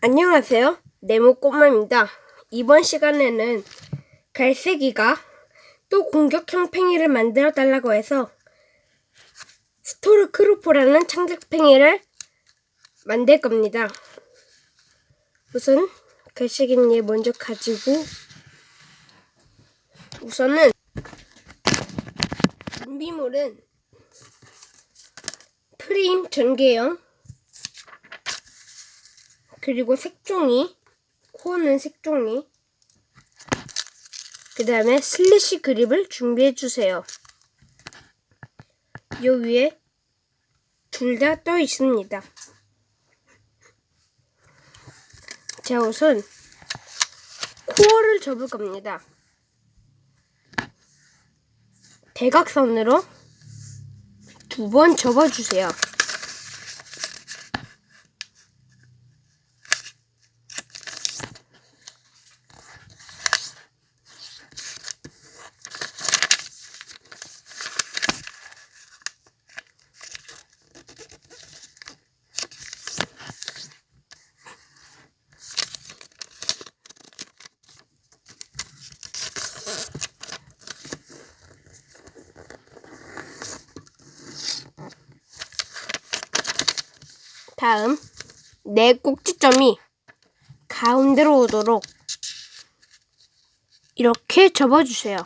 안녕하세요. 네모꼬마입니다. 이번 시간에는 갈색이가 또 공격형 팽이를 만들어 달라고 해서 스토르크로포라는 창작 팽이를 만들 겁니다. 우선 갈색이님 먼저 가지고 우선은 준비물은 프레임 전개형 그리고 색종이, 코어는 색종이, 그 다음에 slash grip을 준비해 주세요. 요 위에 둘 다 떠 있습니다. 자, 우선 코어를 접을 겁니다. 대각선으로 두 번 접어주세요. 다음 네 꼭지점이 가운데로 오도록 이렇게 접어주세요.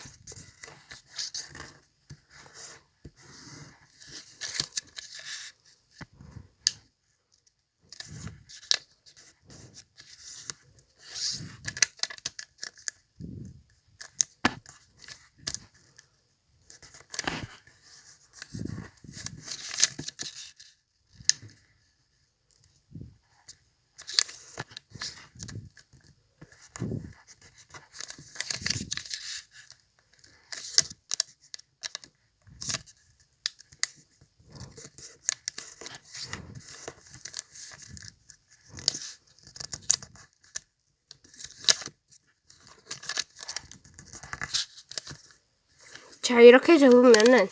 자, 이렇게 접으면은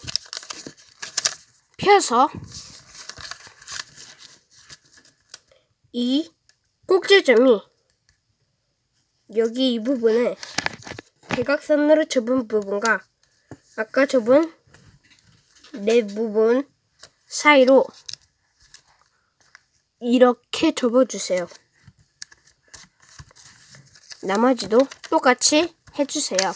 펴서 이 꼭지점이 여기 이 부분을 대각선으로 접은 부분과 아까 접은 네 부분 사이로 이렇게 접어주세요. 나머지도 똑같이 해주세요.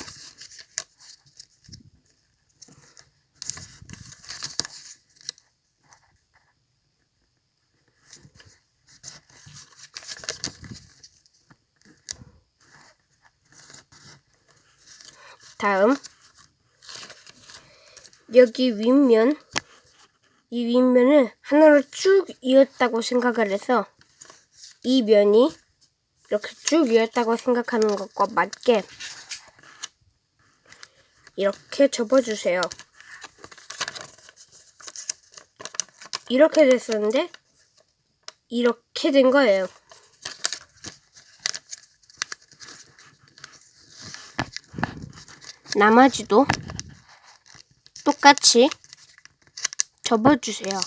다음 여기 윗면 이 윗면을 하나로 쭉 이었다고 생각을 해서 이 면이 이렇게 쭉 이었다고 생각하는 것과 맞게 이렇게 접어주세요. 이렇게 됐었는데 이렇게 된 거예요. 나머지도 똑같이 접어주세요.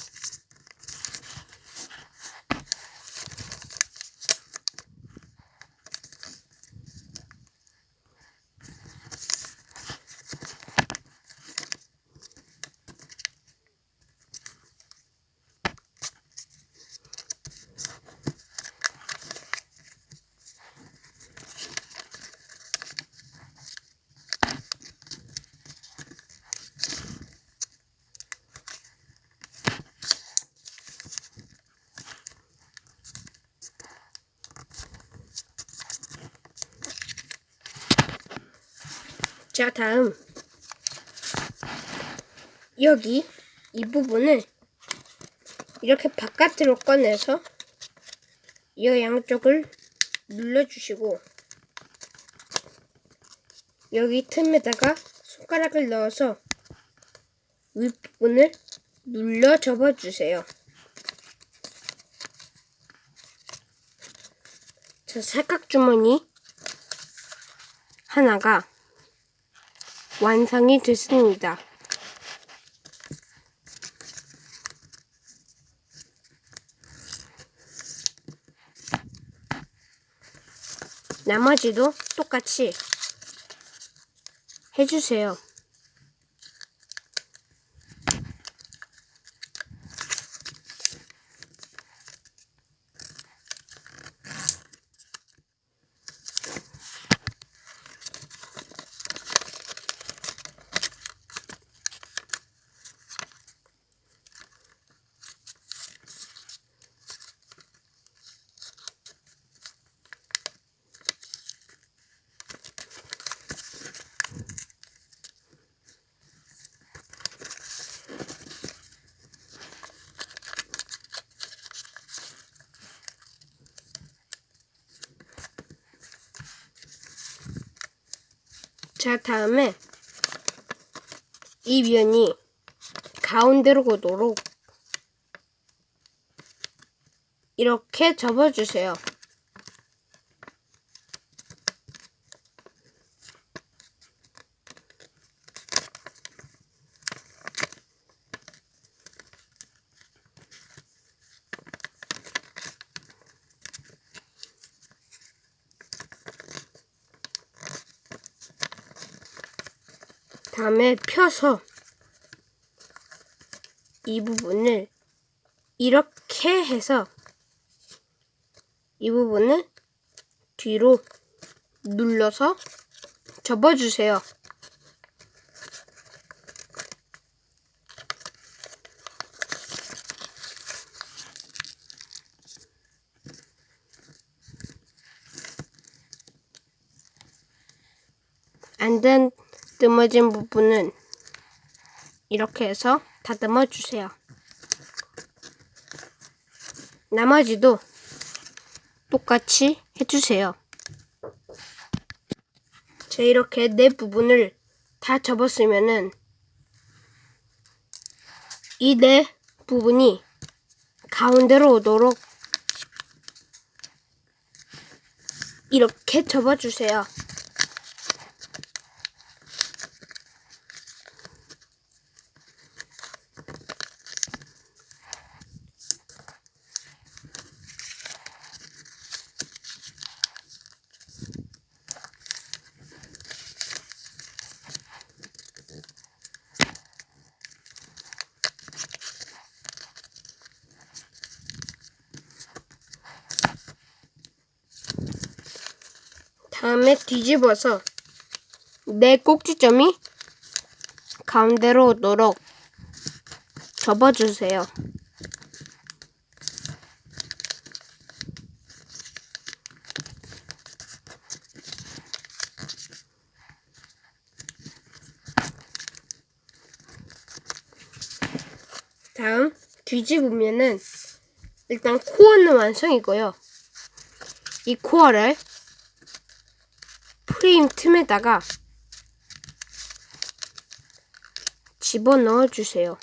자, 다음. 여기 이 부분을 이렇게 바깥으로 꺼내서 이 양쪽을 눌러주시고 여기 틈에다가 손가락을 넣어서 윗부분을 눌러 접어주세요. 자, 삼각주머니 하나가 완성이 됐습니다. 나머지도 똑같이 해주세요. 자, 다음에 이 면이 가운데로 오도록 이렇게 접어주세요. 다음에 펴서 이 부분을 이렇게 해서 이 부분을 뒤로 눌러서 접어주세요. 안다 듬어진 부분은 이렇게 해서 다듬어 주세요. 나머지도 똑같이 해주세요. 자, 이렇게 네 부분을 다 접었으면은 이 네 부분이 가운데로 오도록 이렇게 접어주세요. 다음에 뒤집어서 내 꼭지점이 가운데로 오도록 접어주세요. 다음 뒤집으면은 일단 코어는 완성이고요. 이 코어를 프레임 틈에다가 집어넣어 주세요.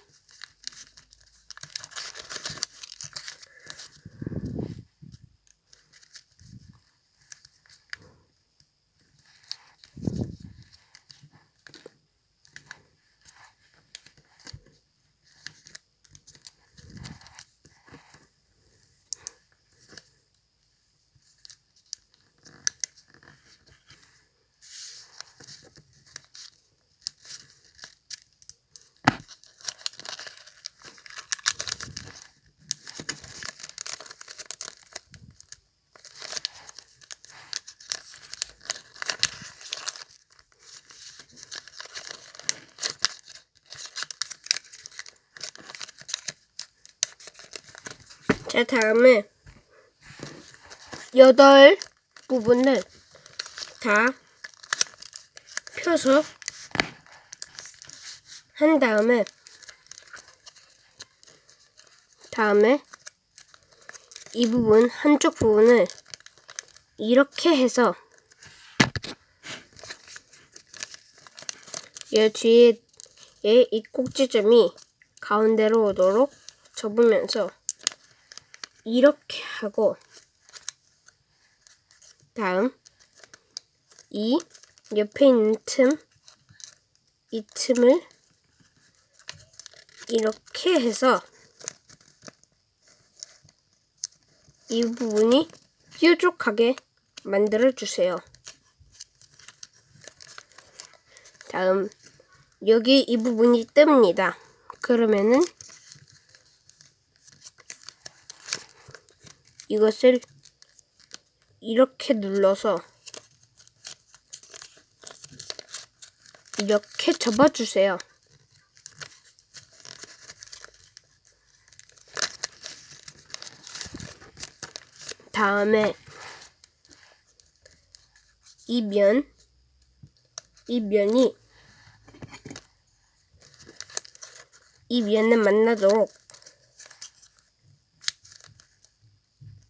자, 다음에 여덟 부분을 다 펴서 한 다음에 다음에 이 부분 한쪽 부분을 이렇게 해서 이 뒤에 이 꼭지점이 가운데로 오도록 접으면서 이렇게 하고 다음 이 옆에 있는 틈, 이 틈을 이렇게 해서 이 부분이 뾰족하게 만들어 주세요. 다음 여기 이 부분이 뜹니다. 그러면은 이것을 이렇게 눌러서 이렇게 접어주세요. 다음에 이 면, 이 면이 이 면을 만나도록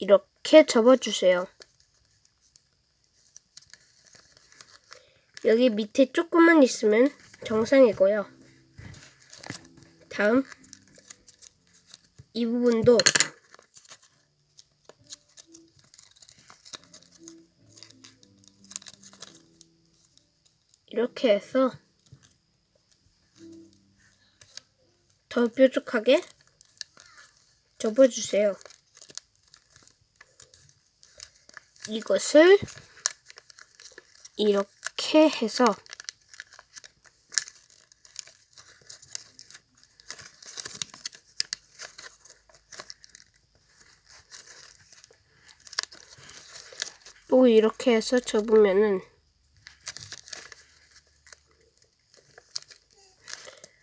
이렇게 접어주세요. 여기 밑에 조금만 있으면 정상이고요. 다음 이 부분도 이렇게 해서 더 뾰족하게 접어주세요. 이것을 이렇게 해서 또 이렇게 해서 접으면은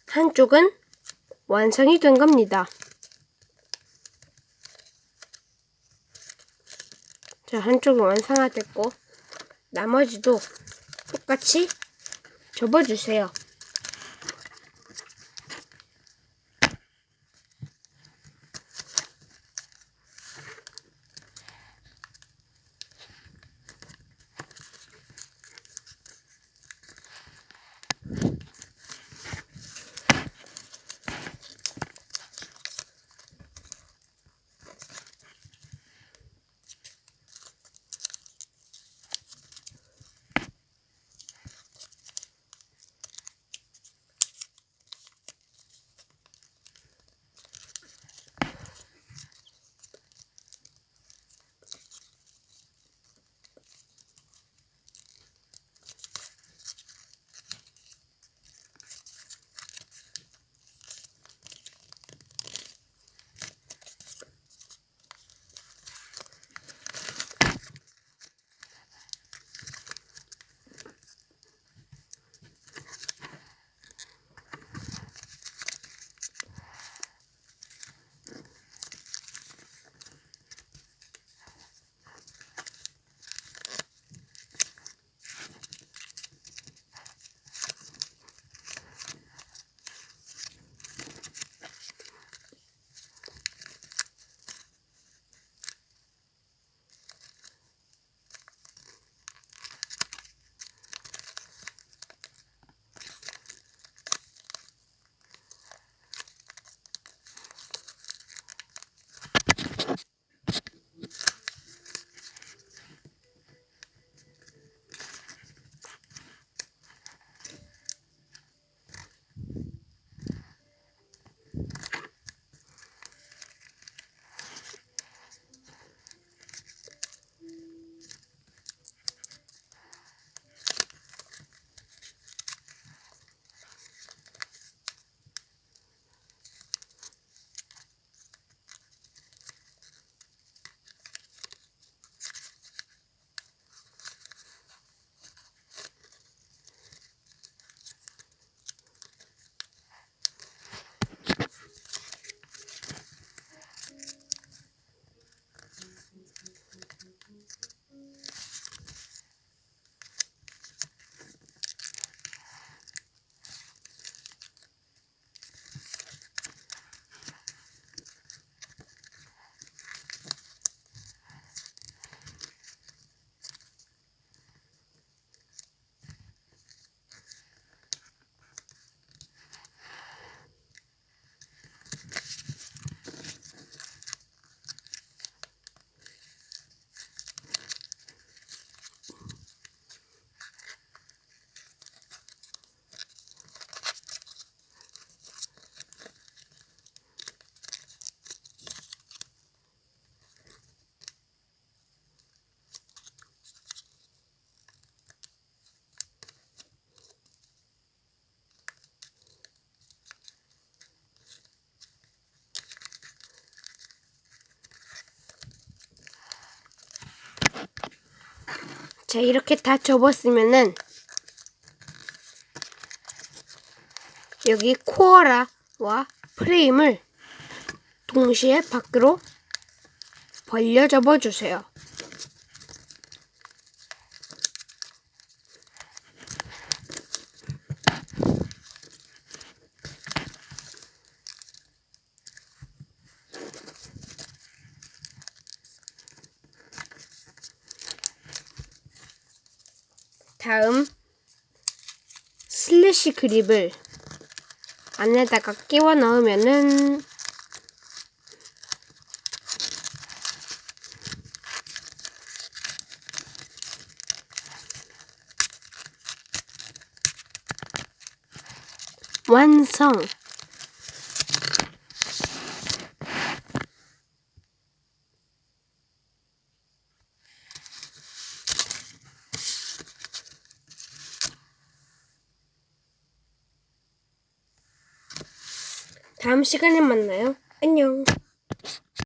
한쪽은 완성이 된 겁니다. 한쪽은 완성화됐고 나머지도 똑같이 접어주세요. 자, 이렇게 다 접었으면은 여기 코어라와 프레임을 동시에 밖으로 벌려 접어주세요. 다음 슬래시 그립을 안에다가 끼워 넣으면은 완성! 다음 시간에 만나요. 안녕.